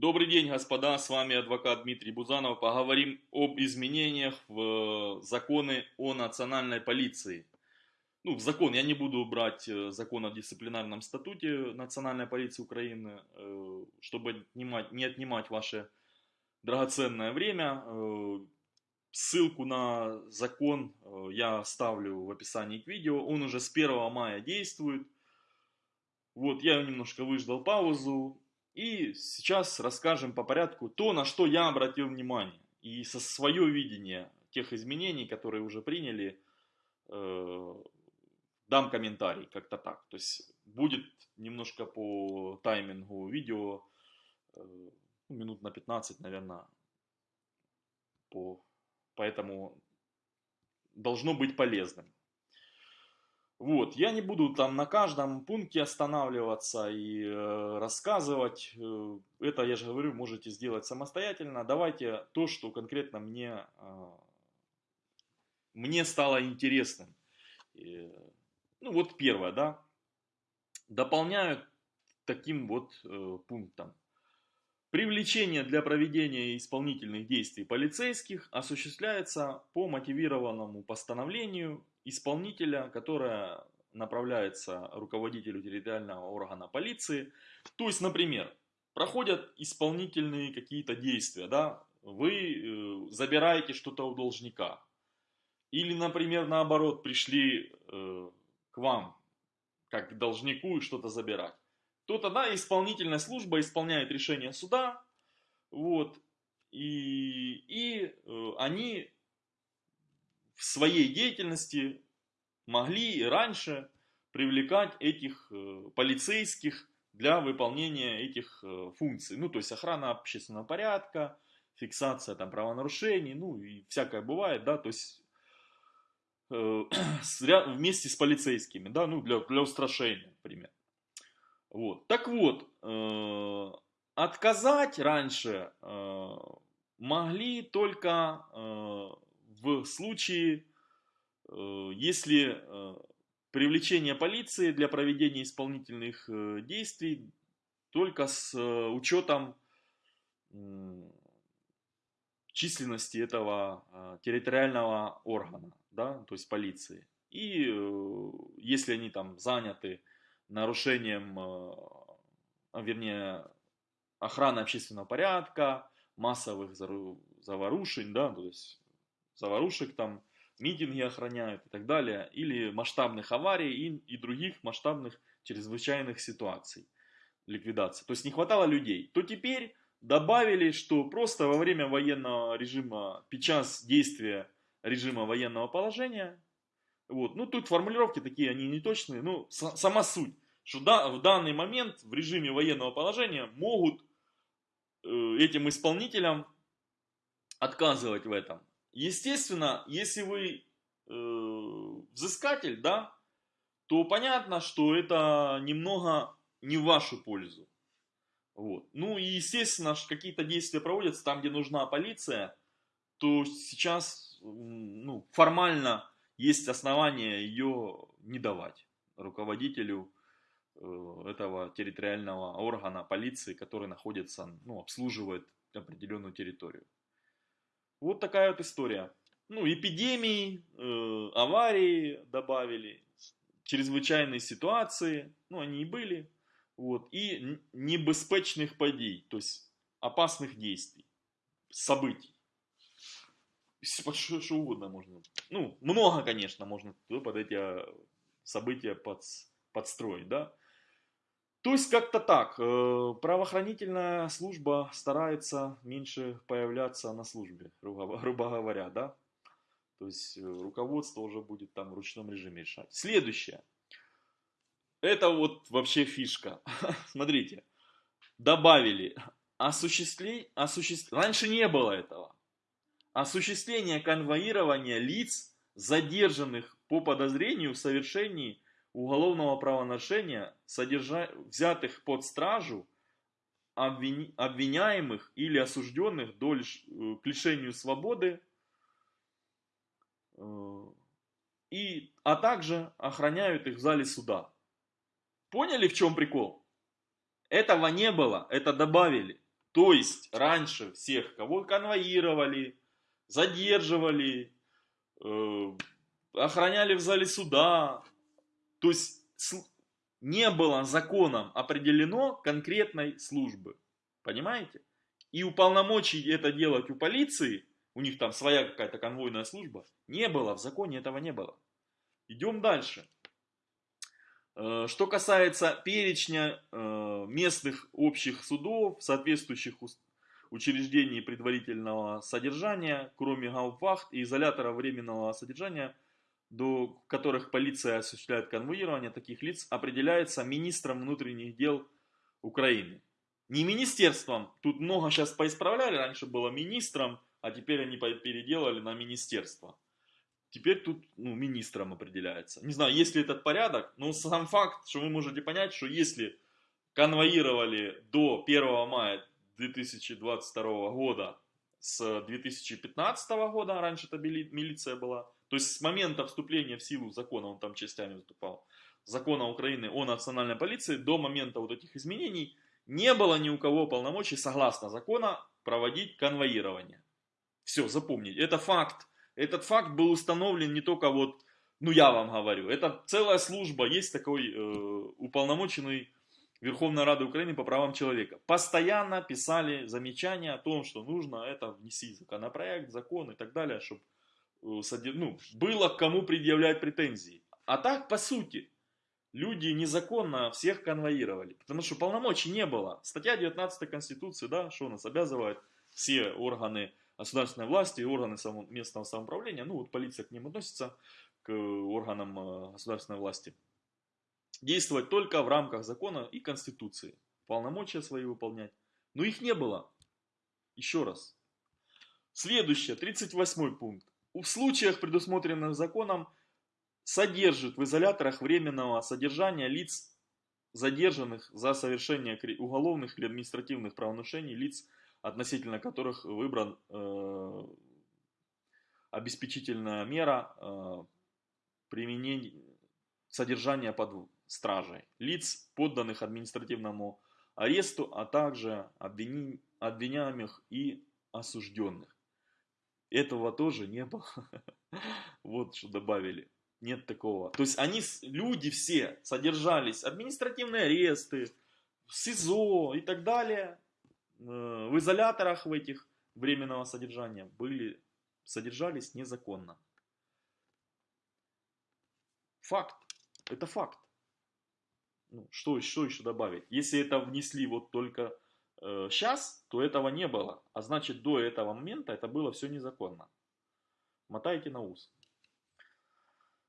Добрый день, господа, с вами адвокат Дмитрий Бузанов. Поговорим об изменениях в законы о национальной полиции. Ну, в закон я не буду брать э, закон о дисциплинарном статуте национальной полиции Украины, э, чтобы не отнимать ваше драгоценное время. Э, ссылку на закон я ставлю в описании к видео. Он уже с 1 мая действует. Вот, я немножко выждал паузу. И сейчас расскажем по порядку то, на что я обратил внимание. И со свое видение тех изменений, которые уже приняли, э, дам комментарий как-то так. То есть будет немножко по таймингу видео, э, ну, минут на 15, наверное, по, поэтому должно быть полезным. Вот, я не буду там на каждом пункте останавливаться и э, рассказывать. Э, это, я же говорю, можете сделать самостоятельно. Давайте то, что конкретно мне, э, мне стало интересным. И, ну вот первое, да. Дополняют таким вот э, пунктом. Привлечение для проведения исполнительных действий полицейских осуществляется по мотивированному постановлению исполнителя, которое направляется руководителю территориального органа полиции. То есть, например, проходят исполнительные какие-то действия, да, вы э, забираете что-то у должника. Или, например, наоборот, пришли э, к вам, как к должнику, и что-то забирать. То тогда исполнительная служба исполняет решение суда, вот, и, и э, они в своей деятельности могли и раньше привлекать этих э, полицейских для выполнения этих э, функций. Ну, то есть охрана общественного порядка, фиксация там правонарушений, ну и всякое бывает, да, то есть вместе с полицейскими, да, ну для, для устрашения, например. Вот. Так вот, э, отказать раньше э, могли только э, в случае, э, если э, привлечение полиции для проведения исполнительных э, действий только с учетом численности этого территориального органа, да, то есть полиции. И если они там заняты нарушением, а, вернее, охраны общественного порядка, массовых заварушень, да, то есть заварушек, там, митинги охраняют и так далее, или масштабных аварий и, и других масштабных чрезвычайных ситуаций ликвидации. То есть не хватало людей. То теперь добавили, что просто во время военного режима, сейчас действия режима военного положения, вот, ну тут формулировки такие, они неточные, ну сама суть, что да, в данный момент в режиме военного положения могут э, этим исполнителям отказывать в этом. Естественно, если вы э, взыскатель, да, то понятно, что это немного не в вашу пользу. Вот. Ну и естественно, какие-то действия проводятся там, где нужна полиция, то сейчас ну, формально есть основания ее не давать руководителю э, этого территориального органа полиции, который находится, ну, обслуживает определенную территорию. Вот такая вот история. Ну, эпидемии, э, аварии добавили, чрезвычайные ситуации, ну, они и были. Вот, и небезпечных подей, то есть опасных действий, событий. Что, угодно можно. Ну, много, конечно, можно под эти а, события под, подстроить, да. То есть как-то так. Э, правоохранительная служба старается меньше появляться на службе, грубо, говоря, да. То есть э, руководство уже будет там в ручном режиме решать. Следующее. Это вот вообще фишка. Смотрите. Добавили осуществление, осуществ... раньше не было этого. Осуществление конвоирования лиц, задержанных по подозрению в совершении уголовного правонарушения, содержа... взятых под стражу, обвини... обвиняемых или осужденных до лиш... Э, к лишению свободы, э, и... а также охраняют их в зале суда. Поняли, в чем прикол? Этого не было, это добавили. То есть раньше всех, кого конвоировали, задерживали, э, охраняли в зале суда, то есть не было законом определено конкретной службы. Понимаете? И уполномочий это делать у полиции, у них там своя какая-то конвойная служба, не было, в законе этого не было. Идем дальше. Э, что касается перечня э, местных общих судов, соответствующих учреждений предварительного содержания, кроме гауптвахт и изолятора временного содержания, до которых полиция осуществляет конвоирование таких лиц, определяется министром внутренних дел Украины. Не министерством, тут много сейчас поисправляли, раньше было министром, а теперь они переделали на министерство. Теперь тут ну, министром определяется. Не знаю, есть ли этот порядок, но сам факт, что вы можете понять, что если конвоировали до 1 мая 2022 года с 2015 года, раньше это милиция была, то есть с момента вступления в силу закона, он там частями выступал, закона Украины о национальной полиции, до момента вот этих изменений, не было ни у кого полномочий, согласно закона, проводить конвоирование. Все, запомните, это факт. Этот факт был установлен не только вот, ну я вам говорю, это целая служба, есть такой э, уполномоченный Верховной Рады Украины по правам человека. Постоянно писали замечания о том, что нужно это внести законопроект, закон и так далее, чтобы э, ну, было к кому предъявлять претензии. А так, по сути, люди незаконно всех конвоировали, потому что полномочий не было. Статья 19 Конституции, да, что нас обязывает все органы государственной власти и органы местного самоуправления, ну вот полиция к ним относится, к органам э, государственной власти, действовать только в рамках закона и Конституции, полномочия свои выполнять. Но их не было. Еще раз. Следующее, 38 пункт. В случаях, предусмотренных законом, содержит в изоляторах временного содержания лиц, задержанных за совершение уголовных или административных правонарушений, лиц, относительно которых выбран э, обеспечительная мера э, применения содержания под стражей, лиц, подданных административному аресту, а также обвини, обвиняемых и осужденных. Этого тоже не было. Вот что добавили. Нет такого. То есть они, люди все содержались, административные аресты, СИЗО и так далее, Э, в изоляторах в этих временного содержания были, содержались незаконно. Факт. Это факт. Ну, что, что еще добавить? Если это внесли вот только э, сейчас, то этого не было. А значит, до этого момента это было все незаконно. Мотайте на ус.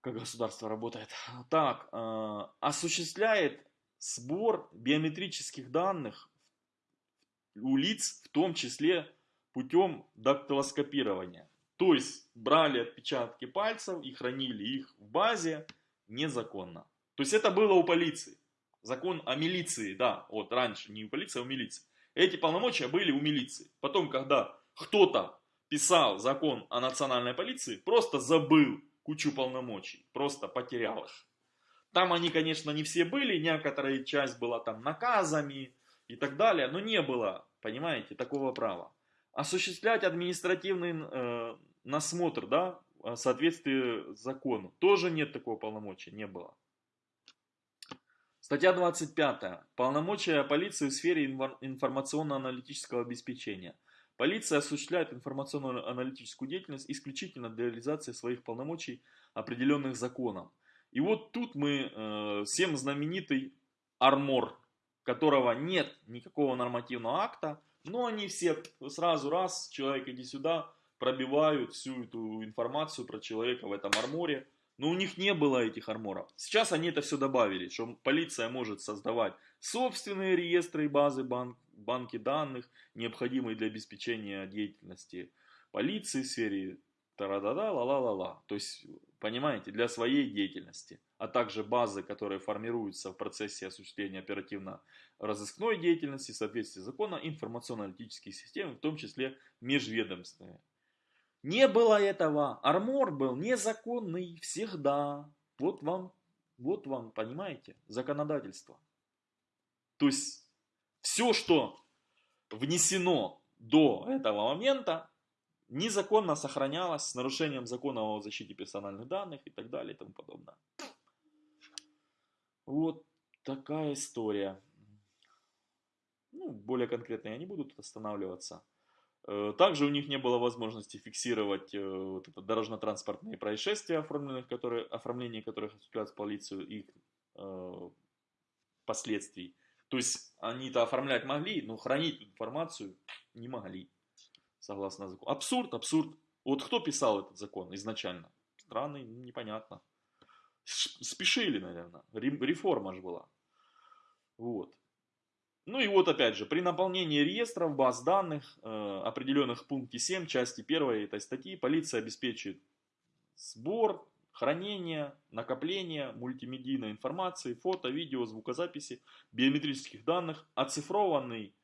Как государство работает. Так, э, осуществляет сбор биометрических данных у лиц, в том числе путем дактилоскопирования. То есть брали отпечатки пальцев и хранили их в базе незаконно. То есть это было у полиции. Закон о милиции, да, вот раньше не у полиции, а у милиции. Эти полномочия были у милиции. Потом, когда кто-то писал закон о национальной полиции, просто забыл кучу полномочий, просто потерял их. Там они, конечно, не все были, некоторая часть была там наказами, и так далее, но не было, понимаете, такого права. Осуществлять административный э, насмотр, да, в соответствии закону, тоже нет такого полномочия, не было. Статья 25. Полномочия полиции в сфере информационно-аналитического обеспечения. Полиция осуществляет информационно-аналитическую деятельность исключительно для реализации своих полномочий, определенных законом. И вот тут мы э, всем знаменитый армор которого нет никакого нормативного акта, но они все сразу раз, человек иди сюда, пробивают всю эту информацию про человека в этом арморе. Но у них не было этих арморов. Сейчас они это все добавили, что полиция может создавать собственные реестры и базы банк, банки данных, необходимые для обеспечения деятельности полиции в сфере та-да-да, ла-ла-ла-ла. То есть, понимаете, для своей деятельности а также базы, которые формируются в процессе осуществления оперативно-розыскной деятельности в соответствии с законом, информационно-аналитические системы, в том числе межведомственные. Не было этого. Армор был незаконный всегда. Вот вам, вот вам, понимаете, законодательство. То есть, все, что внесено до этого момента, незаконно сохранялось с нарушением закона о защите персональных данных и так далее и тому подобное. Вот такая история. Ну, более конкретно я не буду тут останавливаться. Э, также у них не было возможности фиксировать э, вот это дорожно-транспортные происшествия, оформленных, которые, оформление которых осуществляется полицию, их э, последствий. То есть они-то оформлять могли, но хранить информацию не могли, согласно закону. Абсурд, абсурд. Вот кто писал этот закон изначально? Странный, непонятно. Спешили, наверное. Реформа же была. Вот. Ну и вот опять же, при наполнении реестров баз данных, э, определенных в пункте 7 части 1 этой статьи, полиция обеспечит сбор, хранение, накопление мультимедийной информации, фото, видео, звукозаписи, биометрических данных, оцифрованный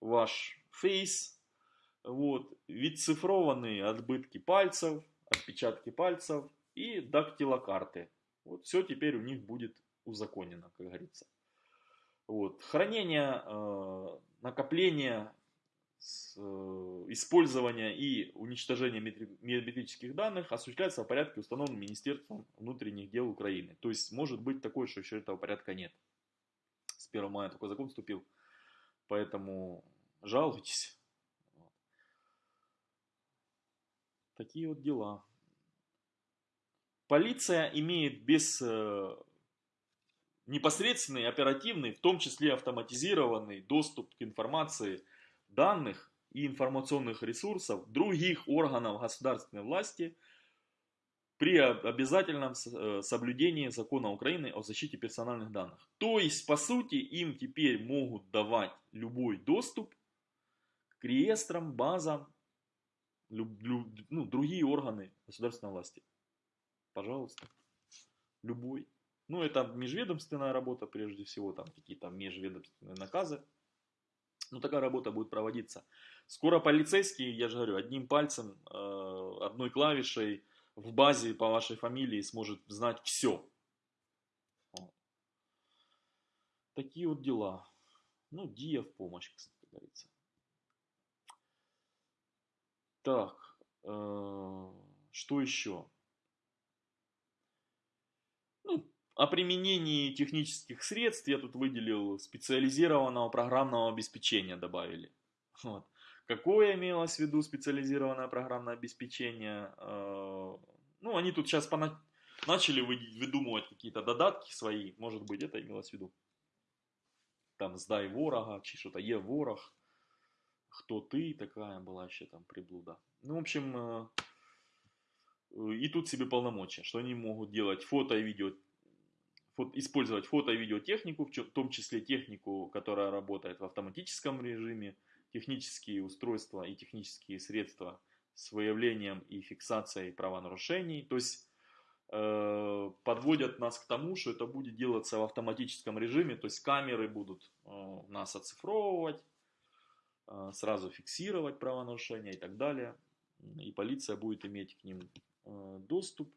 ваш фейс, вот, цифрованные отбытки пальцев, отпечатки пальцев и дактилокарты. Вот все теперь у них будет узаконено, как говорится. Вот. Хранение, э, накопление, э, использование и уничтожение биометрических данных осуществляется в порядке, установленном Министерством внутренних дел Украины. То есть может быть такое, что еще этого порядка нет. С 1 мая такой закон вступил. Поэтому жалуйтесь. Такие вот дела. Полиция имеет без э, непосредственный, оперативный, в том числе автоматизированный доступ к информации данных и информационных ресурсов других органов государственной власти при обязательном э, соблюдении закона Украины о защите персональных данных. То есть, по сути, им теперь могут давать любой доступ к реестрам, базам, ну, другие органы государственной власти. Пожалуйста, любой. Ну, это межведомственная работа, прежде всего, там какие-то межведомственные наказы. Ну, такая работа будет проводиться. Скоро полицейский, я же говорю, одним пальцем, э, одной клавишей в базе по вашей фамилии сможет знать все. Такие вот дела. Ну, Дия в помощь, кстати говорится. Так, э, что еще? О применении технических средств я тут выделил специализированного программного обеспечения добавили. Вот. Какое имелось в виду специализированное программное обеспечение? Э, ну, они тут сейчас пона... начали выдумывать какие-то додатки свои, может быть, это имелось в виду. Там «Сдай ворога», чи что-то «Е ворог», «Кто ты?» такая была еще там приблуда. Ну, в общем, э, и тут себе полномочия, что они могут делать фото и видео использовать фото- и видеотехнику, в том числе технику, которая работает в автоматическом режиме, технические устройства и технические средства с выявлением и фиксацией правонарушений. То есть э, подводят нас к тому, что это будет делаться в автоматическом режиме, то есть камеры будут э, нас оцифровывать, э, сразу фиксировать правонарушения и так далее. И полиция будет иметь к ним э, доступ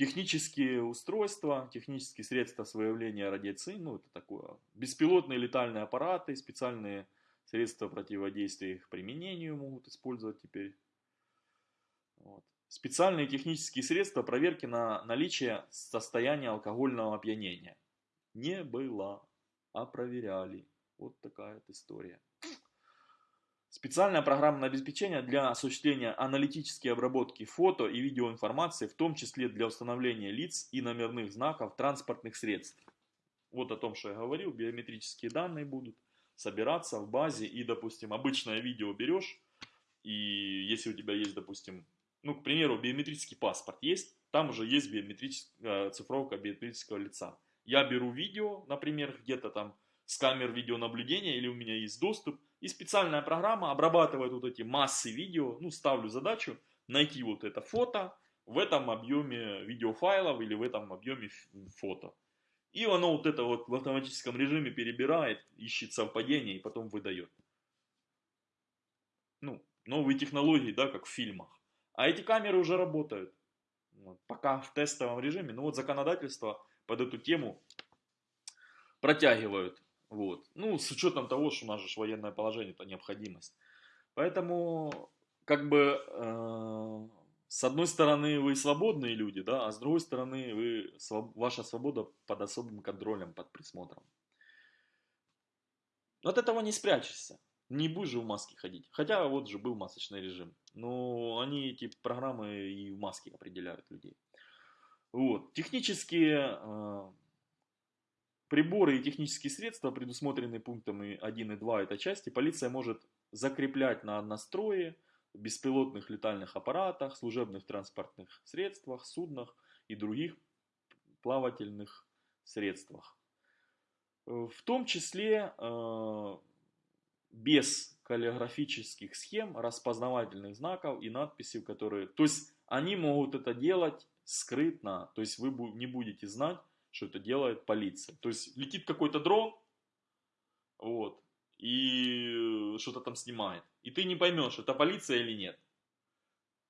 технические устройства, технические средства выявления радиации, ну это такое, беспилотные летальные аппараты, специальные средства противодействия их применению могут использовать теперь. Вот. Специальные технические средства проверки на наличие состояния алкогольного опьянения. Не было, а проверяли. Вот такая вот история. Специальное программное обеспечение для осуществления аналитической обработки фото и видеоинформации, в том числе для установления лиц и номерных знаков транспортных средств. Вот о том, что я говорил, биометрические данные будут собираться в базе и, допустим, обычное видео берешь, и если у тебя есть, допустим, ну, к примеру, биометрический паспорт есть, там уже есть биометрическая э, цифровка биометрического лица. Я беру видео, например, где-то там с камер видеонаблюдения, или у меня есть доступ, и специальная программа обрабатывает вот эти массы видео, ну, ставлю задачу найти вот это фото в этом объеме видеофайлов или в этом объеме фото. И оно вот это вот в автоматическом режиме перебирает, ищет совпадение и потом выдает. Ну, новые технологии, да, как в фильмах. А эти камеры уже работают. Вот, пока в тестовом режиме. Ну вот законодательство под эту тему протягивают Вот. Ну, с учетом того, что у нас же военное положение, это необходимость. Поэтому, как бы, э, с одной стороны, вы свободные люди, да, а с другой стороны, вы, своб, ваша свобода под особым контролем, под присмотром. От этого не спрячешься. Не будешь же в маске ходить. Хотя вот же был масочный режим. Но они эти программы и в маске определяют людей. Вот. Технические э, приборы и технические средства, предусмотренные пунктами 1 и 2 этой части, полиция может закреплять на однострое, беспилотных летальных аппаратах, служебных транспортных средствах, суднах и других плавательных средствах. В том числе э, без каллиграфических схем, распознавательных знаков и надписей, которые... То есть они могут это делать скрытно, то есть вы не будете знать, что это делает полиция. То есть летит какой-то дрон, вот, и что-то там снимает. И ты не поймешь, это полиция или нет.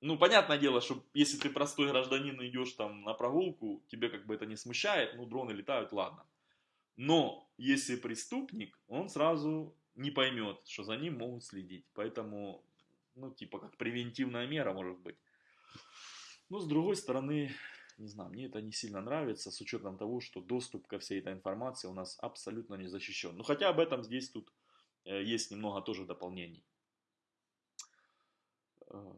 Ну, понятное дело, что если ты простой гражданин идешь там на прогулку, тебе как бы это не смущает, ну, дроны летают, ладно. Но если преступник, он сразу не поймет, что за ним могут следить. Поэтому, ну, типа, как превентивная мера, может быть. Но, с другой стороны, не знаю, мне это не сильно нравится, с учетом того, что доступ ко всей этой информации у нас абсолютно не защищен. Ну, хотя об этом здесь тут э, есть немного тоже дополнений. Э,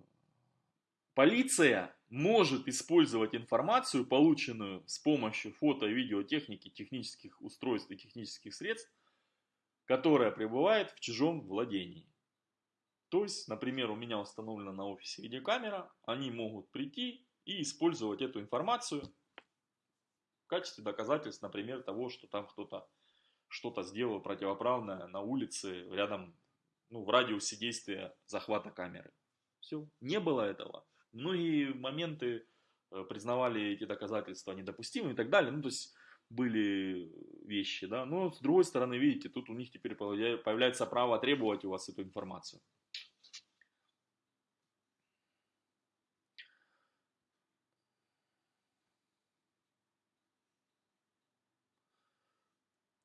полиция может использовать информацию, полученную с помощью фото- и видеотехники, технических устройств и технических средств, которая пребывает в чужом владении. То есть, например, у меня установлена на офисе видеокамера, они могут прийти и использовать эту информацию в качестве доказательств, например, того, что там кто-то что-то сделал противоправное на улице, рядом, ну, в радиусе действия захвата камеры. Все, не было этого. Многие моменты э, признавали эти доказательства недопустимыми и так далее. Ну, то есть, были вещи, да. Но, с другой стороны, видите, тут у них теперь появляется право требовать у вас эту информацию.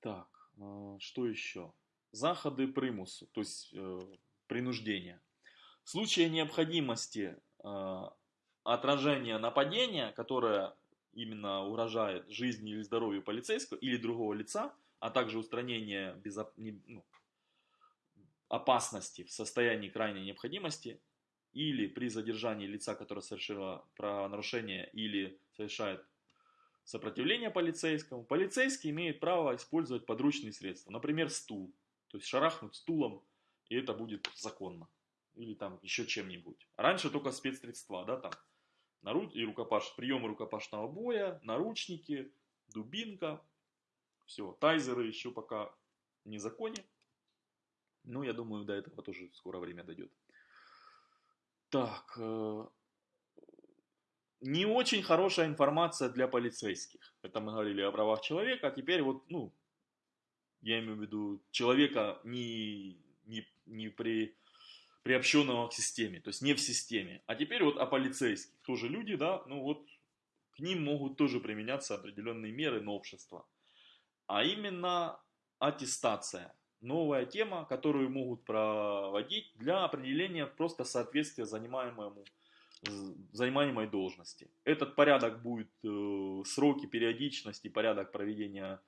Так, а, что еще? Заходы примусу, то есть э, принуждения. В случае необходимости э, отражения нападения, которое именно угрожает жизни или здоровью полицейского или другого лица, а также устранение безоп... ну, опасности в состоянии крайней необходимости или при задержании лица, которое совершило правонарушение или совершает сопротивление полицейскому, полицейский имеет право использовать подручные средства, например, стул, то есть шарахнуть стулом, и это будет законно, или там еще чем-нибудь. Раньше только спецсредства, да, там, наруч... и рукопаш... приемы рукопашного боя, наручники, дубинка, все, тайзеры еще пока не законе, но я думаю, до этого тоже скоро время дойдет. Так, э, не очень хорошая информация для полицейских. Это мы говорили о правах человека, а теперь вот, ну, я имею в виду человека не, не, не при, приобщенного к системе, то есть не в системе. А теперь вот о полицейских. Тоже люди, да, ну вот к ним могут тоже применяться определенные меры новшества. А именно аттестация. Новая тема, которую могут проводить для определения просто соответствия занимаемому занимаемой должности. Этот порядок будет, э, сроки, периодичность и порядок проведения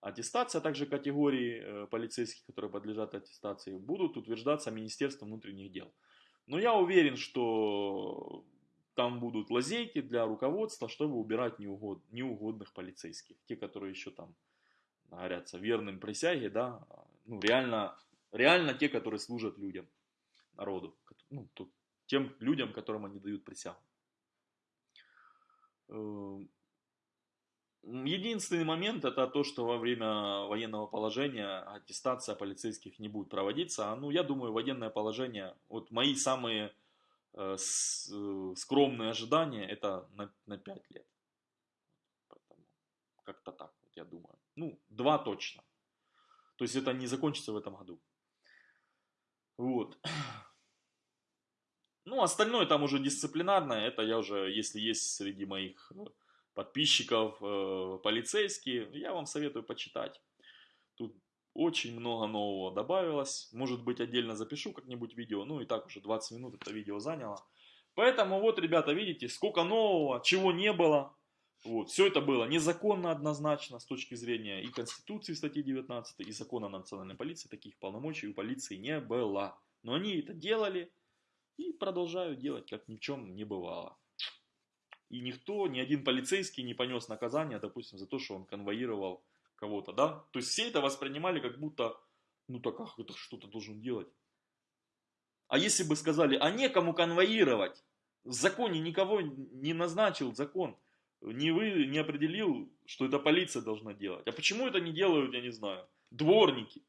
аттестации, а также категории э, полицейских, которые подлежат аттестации, будут утверждаться Министерством внутренних дел. Но я уверен, что там будут лазейки для руководства, чтобы убирать неугод, неугодных полицейских. Те, которые еще там говорятся верным присяге, да, ну реально, реально те, которые служат людям, народу. Ну, тут тем людям, которым они дают присягу. Эм, единственный момент это то, что во время военного положения аттестация полицейских не будет проводиться. А, ну, я думаю, военное положение, вот мои самые э, э, скромные ожидания, это на, на 5 лет. как-то так, вот я думаю. Ну, два точно. То есть это не закончится в этом году. Вот. Ну, остальное там уже дисциплинарное, это я уже, если есть среди моих э, подписчиков э, полицейские, я вам советую почитать. Тут очень много нового добавилось. Может быть, отдельно запишу как-нибудь видео. Ну и так уже 20 минут это видео заняло. Поэтому вот, ребята, видите, сколько нового, чего не было. Вот, все это было незаконно однозначно с точки зрения и Конституции статьи 19, и закона о национальной полиции. Таких полномочий у полиции не было. Но они это делали и продолжают делать, как ни в чем не бывало. И никто, ни один полицейский не понес наказание, допустим, за то, что он конвоировал кого-то, да? То есть все это воспринимали как будто, ну так ах, это что-то должен делать. А если бы сказали, а некому конвоировать, в законе никого не назначил закон, не вы не определил, что это полиция должна делать. А почему это не делают, я не знаю, дворники,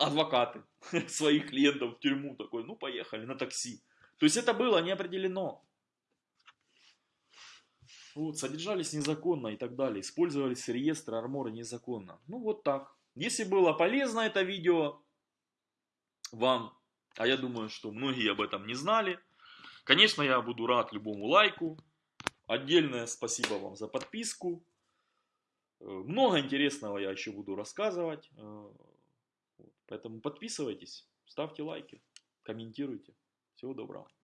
адвокаты своих клиентов в тюрьму такой, ну поехали на такси. То есть это было не определено. Вот, содержались незаконно и так далее. Использовались реестры армора незаконно. Ну вот так. Если было полезно это видео вам, а я думаю, что многие об этом не знали, конечно, я буду рад любому лайку. Отдельное спасибо вам за подписку. Э, много интересного я еще буду рассказывать. Поэтому подписывайтесь, ставьте лайки, комментируйте. Всего доброго.